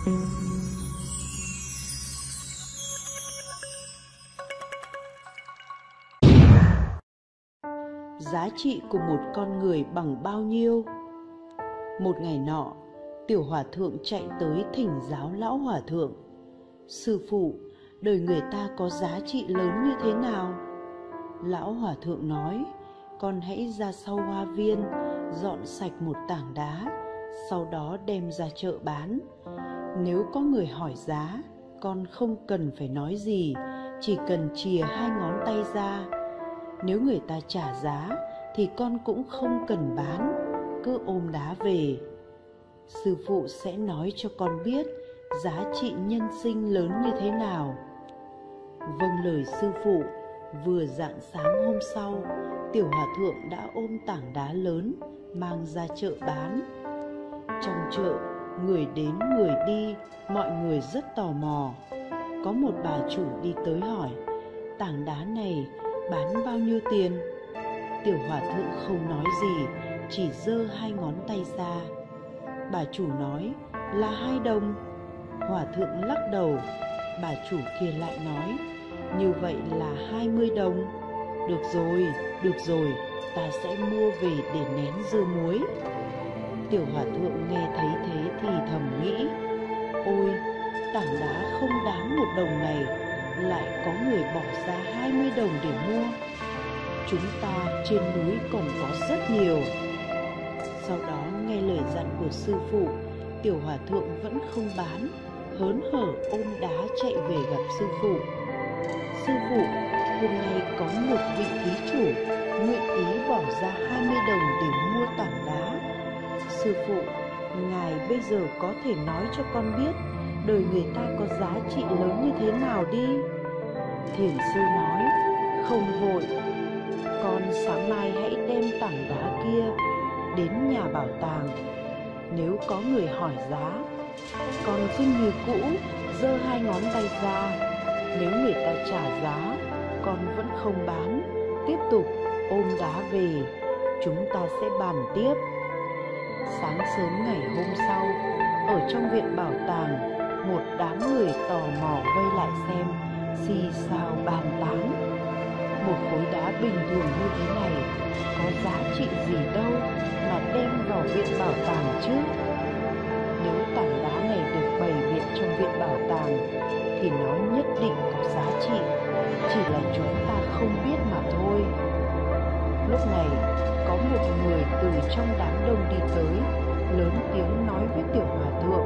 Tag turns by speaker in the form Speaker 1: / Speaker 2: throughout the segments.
Speaker 1: giá trị của một con người bằng bao nhiêu? Một ngày nọ, tiểu hòa thượng chạy tới thỉnh giáo lão hòa thượng. Sư phụ, đời người ta có giá trị lớn như thế nào? Lão hòa thượng nói, con hãy ra sau hoa viên, dọn sạch một tảng đá, sau đó đem ra chợ bán nếu có người hỏi giá, con không cần phải nói gì, chỉ cần chìa hai ngón tay ra. Nếu người ta trả giá, thì con cũng không cần bán, cứ ôm đá về. Sư phụ sẽ nói cho con biết giá trị nhân sinh lớn như thế nào. Vâng lời sư phụ, vừa rạng sáng hôm sau, tiểu hòa thượng đã ôm tảng đá lớn mang ra chợ bán. Trong chợ người đến, người đi, mọi người rất tò mò. Có một bà chủ đi tới hỏi, tảng đá này bán bao nhiêu tiền? Tiểu hòa thượng không nói gì, chỉ giơ hai ngón tay ra. Bà chủ nói, là hai đồng. Hòa thượng lắc đầu. Bà chủ kia lại nói, như vậy là hai mươi đồng. Được rồi được rồi, ta sẽ mua về để nén dưa muối tiểu hòa thượng nghe thấy thế thì thầm nghĩ, ôi, tảng đá không đáng một đồng này, lại có người bỏ ra hai mươi đồng để mua. Chúng ta trên núi còn có rất nhiều. Sau đó nghe lời dặn của sư phụ, tiểu hòa thượng vẫn không bán, hớn hở ôm đá chạy về gặp sư phụ. Sư phụ, hôm nay có một vị thí chủ, nguyện ý bỏ ra 20 đồng để mua tảng đá sư phụ, ngài bây giờ có thể nói cho con biết đời người ta có giá trị lớn như thế nào đi? Thiền sư nói, không vội. Con sáng mai hãy đem tảng đá kia đến nhà bảo tàng. Nếu có người hỏi giá, con cứ như cũ giơ hai ngón tay ra. Nếu người ta trả giá, con vẫn không bán. Tiếp tục ôm đá về. Chúng ta sẽ bàn tiếp sáng sớm ngày hôm sau, ở trong viện bảo tàng, một đám người tò mò vây lại xem xì xào bàn tán. Một khối đá bình thường như thế này có giá trị gì đâu mà đem vào viện bảo tàng chứ? Nếu tảng đá này được bày biện trong viện bảo tàng, thì nó nhất định có giá trị. Chỉ là chúng ta không biết mà thôi. Lúc này có một người từ trong đám đông đi tới, lớn tiếng nói với tiểu hòa thượng.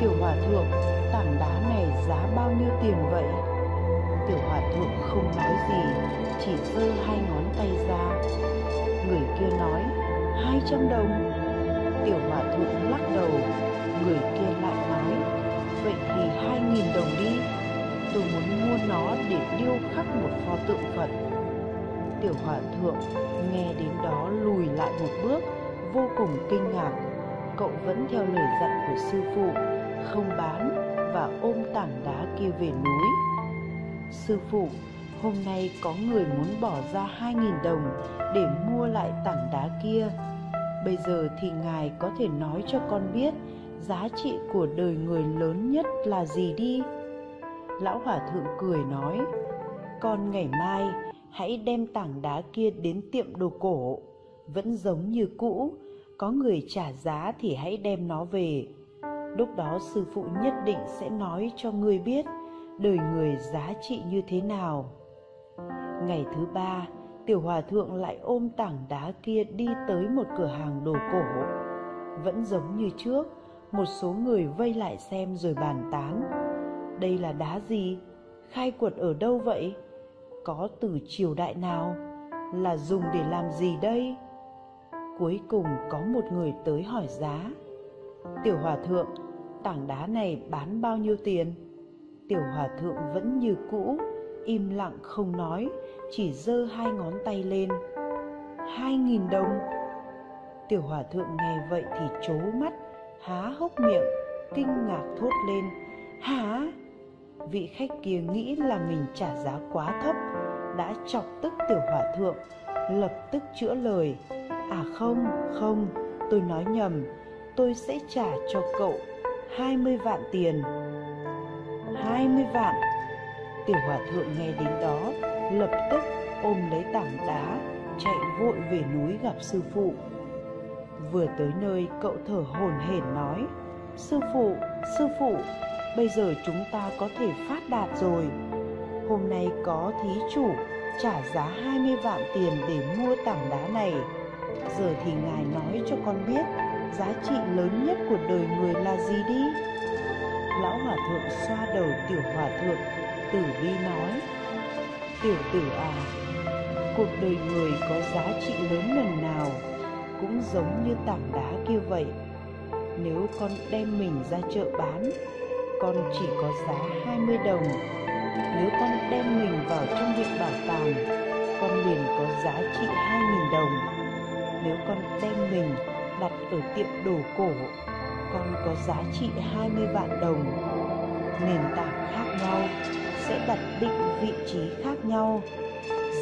Speaker 1: Tiểu hòa thượng, tảng đá này giá bao nhiêu tiền vậy? Tiểu hòa thượng không nói gì, chỉ giơ hai ngón tay ra. Người kia nói, hai trăm đồng. Tiểu hòa thượng lắc đầu, người kia lại nói, vậy thì hai nghìn đồng đi. Tôi muốn mua nó để điêu khắc một pho tượng phật tiểu hòa thượng nghe đến đó lùi lại một bước, vô cùng kinh ngạc. Cậu vẫn theo lời dặn của sư phụ, không bán và ôm tảng đá kia về núi. Sư phụ, hôm nay có người muốn bỏ ra hai nghìn đồng để mua lại tảng đá kia. Bây giờ thì ngài có thể nói cho con biết giá trị của đời người lớn nhất là gì đi. Lão hòa thượng cười nói, con ngày mai hãy đem tảng đá kia đến tiệm đồ cổ. Vẫn giống như cũ. Có người trả giá thì hãy đem nó về. Lúc đó sư phụ nhất định sẽ nói cho ngươi biết đời người giá trị như thế nào. Ngày thứ ba, tiểu hòa thượng lại ôm tảng đá kia đi tới một cửa hàng đồ cổ. Vẫn giống như trước, một số người vây lại xem rồi bàn tán. Đây là đá gì? Khai quật ở đâu vậy? Có từ triều đại nào là dùng để làm gì đây? Cuối cùng có một người tới hỏi giá. Tiểu hòa thượng, tảng đá này bán bao nhiêu tiền? Tiểu hòa thượng vẫn như cũ, im lặng không nói, chỉ giơ hai ngón tay lên. Hai nghìn đồng. Tiểu hòa thượng nghe vậy thì trố mắt, há hốc miệng, kinh ngạc thốt lên. Hả? Vị khách kia nghĩ là mình trả giá quá thấp đã chọc tức tiểu hòa thượng lập tức chữa lời. À không không tôi nói nhầm tôi sẽ trả cho cậu 20 vạn tiền. 20 vạn? Tiểu hòa thượng nghe đến đó Lập tức ôm lấy tảng đá Chạy vội về núi gặp sư phụ. Vừa tới nơi cậu thở hổn hển nói Sư phụ, sư phụ Bây giờ chúng ta có thể phát đạt rồi. Hôm nay có thí chủ trả giá 20 vạn tiền để mua tảng đá này. Giờ thì ngài nói cho con biết, Giá trị lớn nhất của đời người là gì đi? Lão hòa thượng xoa đầu tiểu hòa thượng, Tử bi nói, Tiểu tử à Cuộc đời người có giá trị lớn lần nào Cũng giống như tảng đá kia vậy. Nếu con đem mình ra chợ bán, Con chỉ có giá 20 đồng nếu con đem mình vào trong viện bảo tàng, Con liền có giá trị 2.000 đồng. Nếu con đem mình đặt ở tiệm đồ cổ, Con có giá trị 20 vạn đồng. Nền tảng khác nhau sẽ đặt định vị trí khác nhau.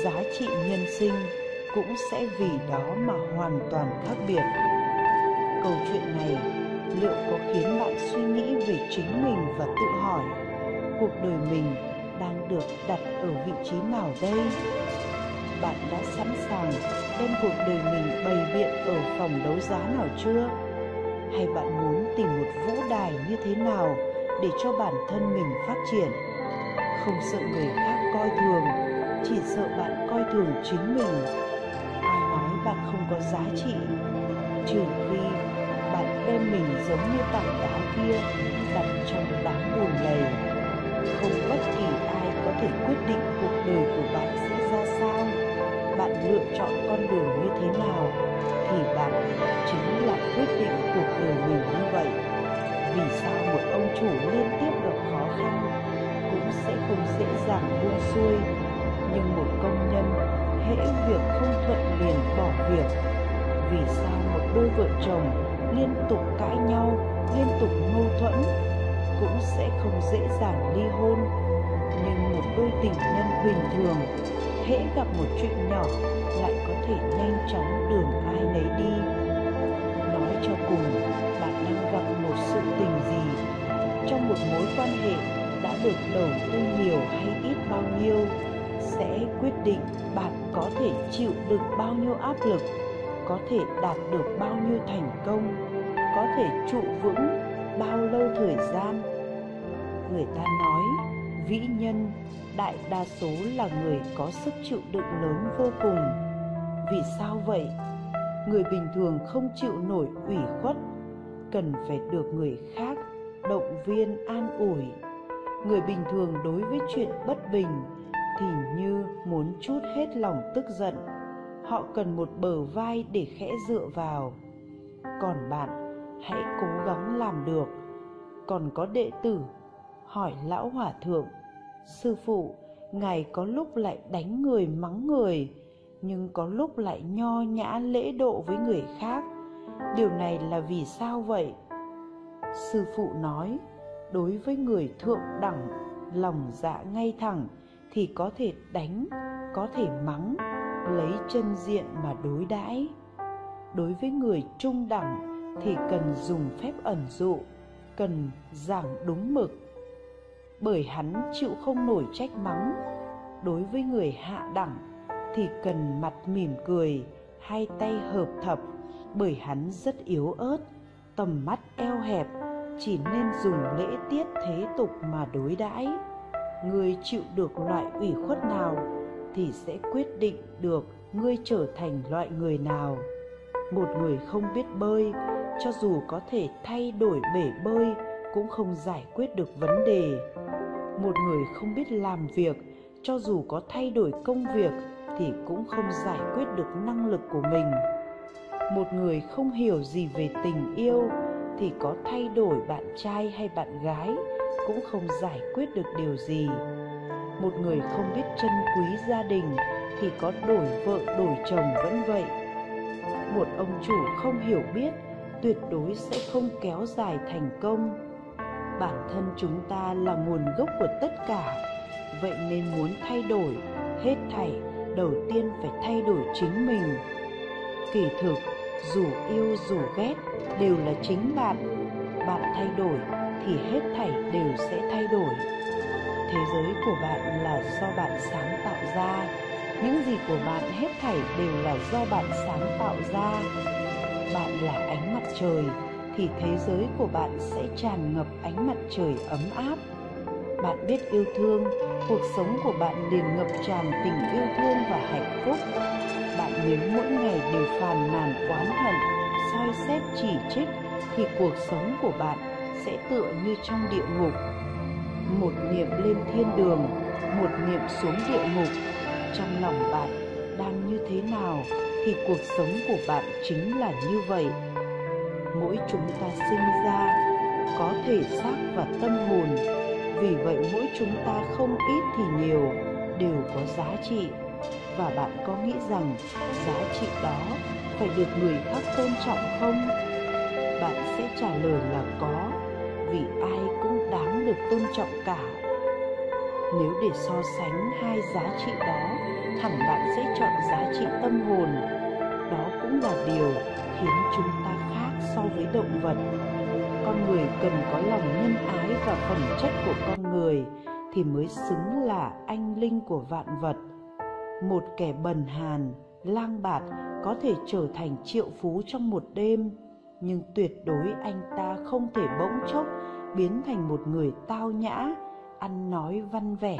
Speaker 1: Giá trị nhân sinh cũng sẽ vì đó mà hoàn toàn khác biệt. Câu chuyện này liệu có khiến bạn suy nghĩ về chính mình và tự hỏi, cuộc đời mình được đặt ở vị trí nào đây? Bạn đã sẵn sàng đem cuộc đời mình bày biện ở phòng đấu giá nào chưa? Hay bạn muốn tìm một vũ đài như thế nào để cho bản thân mình phát triển? Không sợ người khác coi thường, chỉ sợ bạn coi thường chính mình. Ai nói bạn không có giá trị? Trừ khi bạn đem mình giống như tảng đá kia đặt trong đám bùn lầy. Không bất thể quyết định cuộc đời của bạn sẽ ra sao. Bạn lựa chọn con đường như thế nào thì bạn chính là quyết định cuộc đời mình như vậy. Vì sao một ông chủ liên tiếp gặp khó khăn cũng sẽ không dễ dàng buông xuôi. Nhưng một công nhân hễ việc không thuận liền bỏ việc. Vì sao một đôi vợ chồng liên tục cãi nhau, liên tục mâu thuẫn cũng sẽ không dễ dàng ly hôn bình thường. Hễ gặp một chuyện nhỏ, lại có thể nhanh chóng đường ai nấy đi. Nói cho cùng, bạn đang gặp một sự tình gì? Trong một mối quan hệ đã được đầu tư nhiều hay ít bao nhiêu, sẽ quyết định bạn có thể chịu được bao nhiêu áp lực, có thể đạt được bao nhiêu thành công, có thể trụ vững bao lâu thời gian. Người ta nói vĩ nhân, đại đa số là người có sức chịu đựng lớn vô cùng. Vì sao vậy? Người bình thường không chịu nổi ủy khuất, cần phải được người khác động viên an ủi. Người bình thường đối với chuyện bất bình thì như muốn chút hết lòng tức giận, họ cần một bờ vai để khẽ dựa vào. Còn bạn, hãy cố gắng làm được. Còn có đệ tử hỏi lão hòa thượng, sư phụ, ngài có lúc lại đánh người mắng người, nhưng có lúc lại nho nhã lễ độ với người khác. Điều này là vì sao vậy? Sư phụ nói, đối với người thượng đẳng, lòng dạ ngay thẳng thì có thể đánh, có thể mắng, lấy chân diện mà đối đãi. Đối với người trung đẳng thì cần dùng phép ẩn dụ, cần giảng đúng mực bởi hắn chịu không nổi trách mắng. Đối với người hạ đẳng thì cần mặt mỉm cười, hai tay hợp thập. Bởi hắn rất yếu ớt, tầm mắt eo hẹp, chỉ nên dùng lễ tiết thế tục mà đối đãi. Người chịu được loại ủy khuất nào thì sẽ quyết định được ngươi trở thành loại người nào. Một người không biết bơi, cho dù có thể thay đổi bể bơi, cũng không giải quyết được vấn đề một người không biết làm việc, cho dù có thay đổi công việc thì cũng không giải quyết được năng lực của mình. Một người không hiểu gì về tình yêu thì có thay đổi bạn trai hay bạn gái cũng không giải quyết được điều gì. Một người không biết trân quý gia đình thì có đổi vợ, đổi chồng vẫn vậy. Một ông chủ không hiểu biết tuyệt đối sẽ không kéo dài thành công bản thân chúng ta là nguồn gốc của tất cả. Vậy nên muốn thay đổi, hết thảy đầu tiên phải thay đổi chính mình. Kỳ thực, dù yêu dù ghét đều là chính bạn. Bạn thay đổi thì hết thảy đều sẽ thay đổi. Thế giới của bạn là do bạn sáng tạo ra. Những gì của bạn hết thảy đều là do bạn sáng tạo ra. Bạn là ánh mặt trời thì thế giới của bạn sẽ tràn ngập ánh mặt trời ấm áp. Bạn biết yêu thương, cuộc sống của bạn liền ngập tràn tình yêu thương và hạnh phúc. Bạn nếu mỗi ngày đều phàn nàn, oán hận, soi xét, chỉ trích, thì cuộc sống của bạn sẽ tựa như trong địa ngục. Một niệm lên thiên đường, một niệm xuống địa ngục. Trong lòng bạn đang như thế nào thì cuộc sống của bạn chính là như vậy mỗi chúng ta sinh ra có thể xác và tâm hồn. Vì vậy mỗi chúng ta không ít thì nhiều đều có giá trị. Và bạn có nghĩ rằng giá trị đó phải được người khác tôn trọng không? Bạn sẽ trả lời là có, vì ai cũng đáng được tôn trọng cả. Nếu để so sánh hai giá trị đó, hẳn bạn sẽ chọn giá trị tâm hồn. Đó cũng là điều khiến chúng ta so với động vật. Con người cần có lòng nhân ái và phẩm chất của con người thì mới xứng là anh linh của vạn vật. Một kẻ bần hàn, lang bạt có thể trở thành triệu phú trong một đêm, nhưng tuyệt đối anh ta không thể bỗng chốc biến thành một người tao nhã, ăn nói văn vẻ.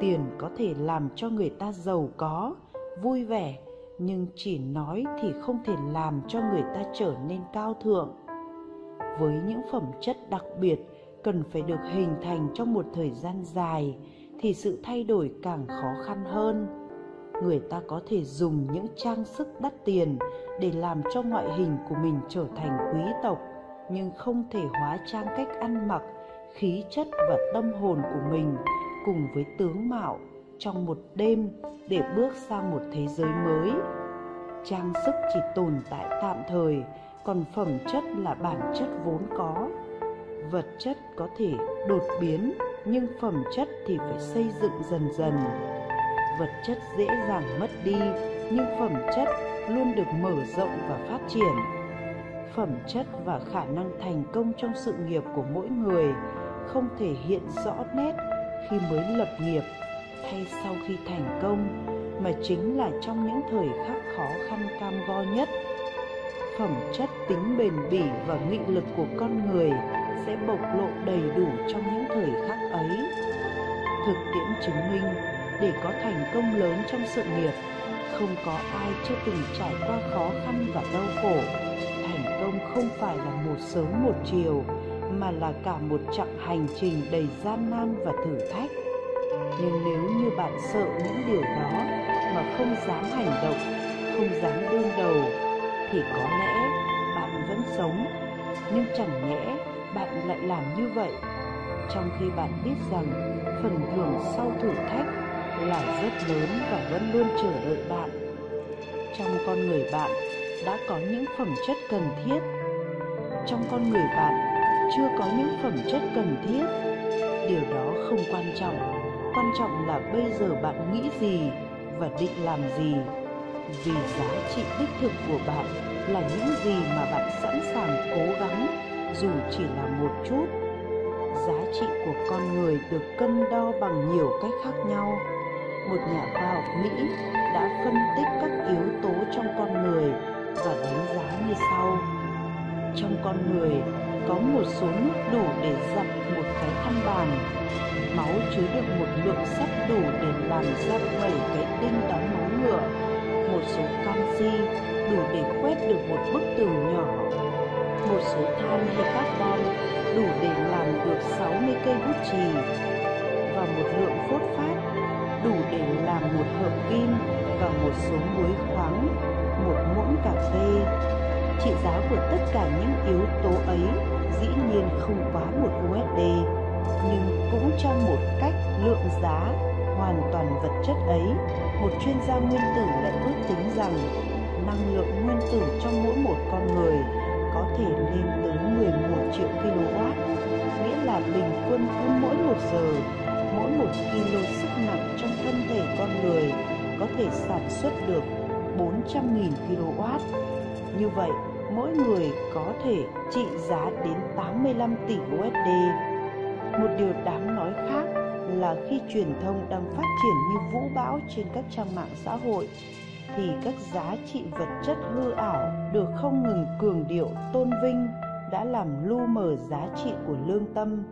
Speaker 1: Tiền có thể làm cho người ta giàu có, vui vẻ nhưng chỉ nói thì không thể làm cho người ta trở nên cao thượng. Với những phẩm chất đặc biệt cần phải được hình thành trong một thời gian dài thì sự thay đổi càng khó khăn hơn. Người ta có thể dùng những trang sức đắt tiền để làm cho ngoại hình của mình trở thành quý tộc, nhưng không thể hóa trang cách ăn mặc, khí chất và tâm hồn của mình cùng với tướng mạo trong một đêm để bước sang một thế giới mới. Trang sức chỉ tồn tại tạm thời, còn phẩm chất là bản chất vốn có. Vật chất có thể đột biến, nhưng phẩm chất thì phải xây dựng dần dần. Vật chất dễ dàng mất đi, nhưng phẩm chất luôn được mở rộng và phát triển. Phẩm chất và khả năng thành công trong sự nghiệp của mỗi người không thể hiện rõ nét khi mới lập nghiệp hay sau khi thành công, mà chính là trong những thời khắc khó khăn cam go nhất, phẩm chất tính bền bỉ và nghị lực của con người sẽ bộc lộ đầy đủ trong những thời khắc ấy. Thực tiễn chứng minh, để có thành công lớn trong sự nghiệp, không có ai chưa từng trải qua khó khăn và đau khổ. Thành công không phải là một sớm một chiều, mà là cả một chặng hành trình đầy gian nan và thử thách nhưng nếu như bạn sợ những điều đó mà không dám hành động, không dám đương đầu, thì có lẽ bạn vẫn sống. Nhưng chẳng nhẽ bạn lại làm như vậy, trong khi bạn biết rằng phần thưởng sau thử thách là rất lớn và vẫn luôn chờ đợi bạn. Trong con người bạn đã có những phẩm chất cần thiết. Trong con người bạn chưa có những phẩm chất cần thiết. Điều đó không quan trọng quan trọng là bây giờ bạn nghĩ gì và định làm gì. Vì giá trị đích thực của bạn là những gì mà bạn sẵn sàng cố gắng, dù chỉ là một chút. Giá trị của con người được cân đo bằng nhiều cách khác nhau. Một nhà khoa học mỹ đã phân tích các yếu tố trong con người và đánh giá như sau. Trong con người có một số nước đủ để giặt một cái khăn bàn. Máu chứa được một lượng sắt đủ để làm ra bảy cái đinh đóng móng ngựa. Một số canxi đủ để quét được một bức tường nhỏ. Một số than hay carbon đủ để làm được 60 cây bút chì. Và một lượng phốt phát đủ để làm một hợp kim và một số muối khoáng, một muỗng cà phê. Trị giá của tất cả những yếu tố ấy dĩ nhiên không quá một USD nhưng cũng trong một cách lượng giá hoàn toàn vật chất ấy một chuyên gia nguyên tử lại ước tính rằng năng lượng nguyên tử trong mỗi một con người có thể lên tới 11 triệu kW, nghĩa là bình quân cứ mỗi một giờ, mỗi một kilo sức nặng trong thân thể con người có thể sản xuất được 400.000 kW. Như vậy, mỗi người có thể trị giá đến 85 tỷ USD. Một điều đáng nói khác là khi truyền thông đang phát triển như vũ bão trên các trang mạng xã hội, thì các giá trị vật chất hư ảo được không ngừng cường điệu, tôn vinh đã làm lu mờ giá trị của lương tâm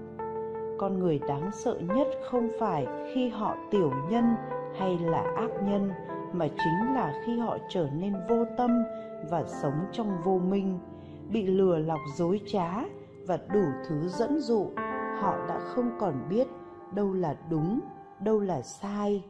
Speaker 1: con người đáng sợ nhất không phải khi họ tiểu nhân hay là ác nhân mà chính là khi họ trở nên vô tâm và sống trong vô minh, bị lừa lọc dối trá và đủ thứ dẫn dụ, họ đã không còn biết đâu là đúng, đâu là sai.